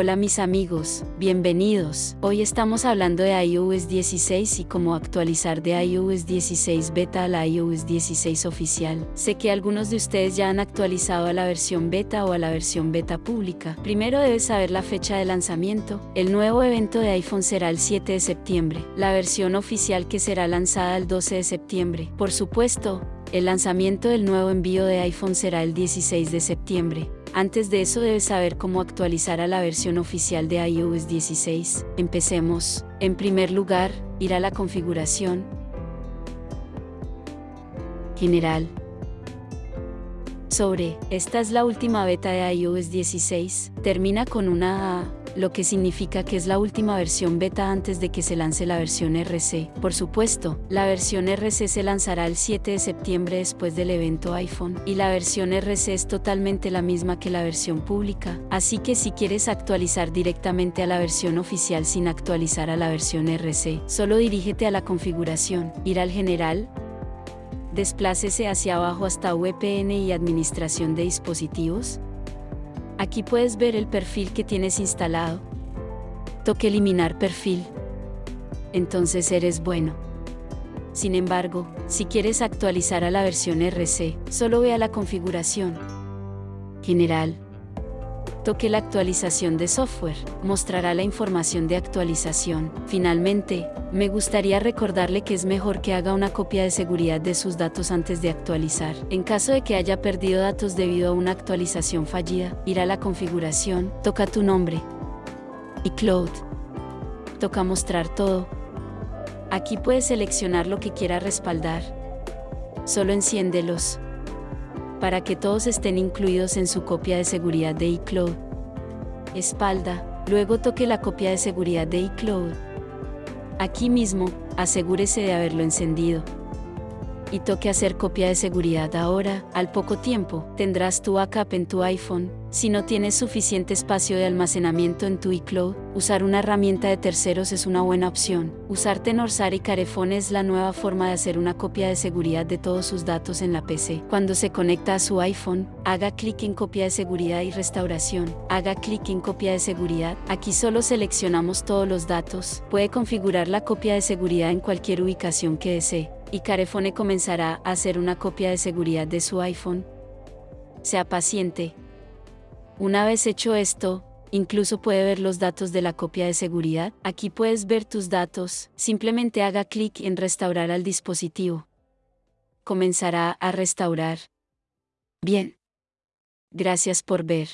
Hola mis amigos, bienvenidos. Hoy estamos hablando de iOS 16 y cómo actualizar de iOS 16 beta a la iOS 16 oficial. Sé que algunos de ustedes ya han actualizado a la versión beta o a la versión beta pública. Primero debes saber la fecha de lanzamiento. El nuevo evento de iPhone será el 7 de septiembre. La versión oficial que será lanzada el 12 de septiembre. Por supuesto, el lanzamiento del nuevo envío de iPhone será el 16 de septiembre. Antes de eso debes saber cómo actualizar a la versión oficial de iOS 16. Empecemos. En primer lugar, ir a la configuración. General. Sobre, esta es la última beta de iOS 16. Termina con una A, lo que significa que es la última versión beta antes de que se lance la versión RC. Por supuesto, la versión RC se lanzará el 7 de septiembre después del evento iPhone, y la versión RC es totalmente la misma que la versión pública, así que si quieres actualizar directamente a la versión oficial sin actualizar a la versión RC, solo dirígete a la configuración, ir al general, desplácese hacia abajo hasta VPN y Administración de dispositivos, Aquí puedes ver el perfil que tienes instalado. Toque eliminar perfil. Entonces eres bueno. Sin embargo, si quieres actualizar a la versión RC, solo ve a la configuración. General, toque la actualización de software, mostrará la información de actualización. Finalmente, me gustaría recordarle que es mejor que haga una copia de seguridad de sus datos antes de actualizar. En caso de que haya perdido datos debido a una actualización fallida, ir a la configuración, toca tu nombre. Y Cloud. Toca mostrar todo. Aquí puedes seleccionar lo que quiera respaldar. Solo enciéndelos para que todos estén incluidos en su copia de seguridad de iCloud. Espalda, luego toque la copia de seguridad de iCloud. Aquí mismo, asegúrese de haberlo encendido. Y toque hacer copia de seguridad ahora, al poco tiempo, tendrás tu backup en tu iPhone, si no tienes suficiente espacio de almacenamiento en tu iCloud, usar una herramienta de terceros es una buena opción. Usar Tenorsar y Carefone es la nueva forma de hacer una copia de seguridad de todos sus datos en la PC. Cuando se conecta a su iPhone, haga clic en copia de seguridad y restauración. Haga clic en copia de seguridad. Aquí solo seleccionamos todos los datos. Puede configurar la copia de seguridad en cualquier ubicación que desee. Y Carefone comenzará a hacer una copia de seguridad de su iPhone. Sea paciente, una vez hecho esto, incluso puede ver los datos de la copia de seguridad. Aquí puedes ver tus datos, simplemente haga clic en restaurar al dispositivo. Comenzará a restaurar. Bien. Gracias por ver.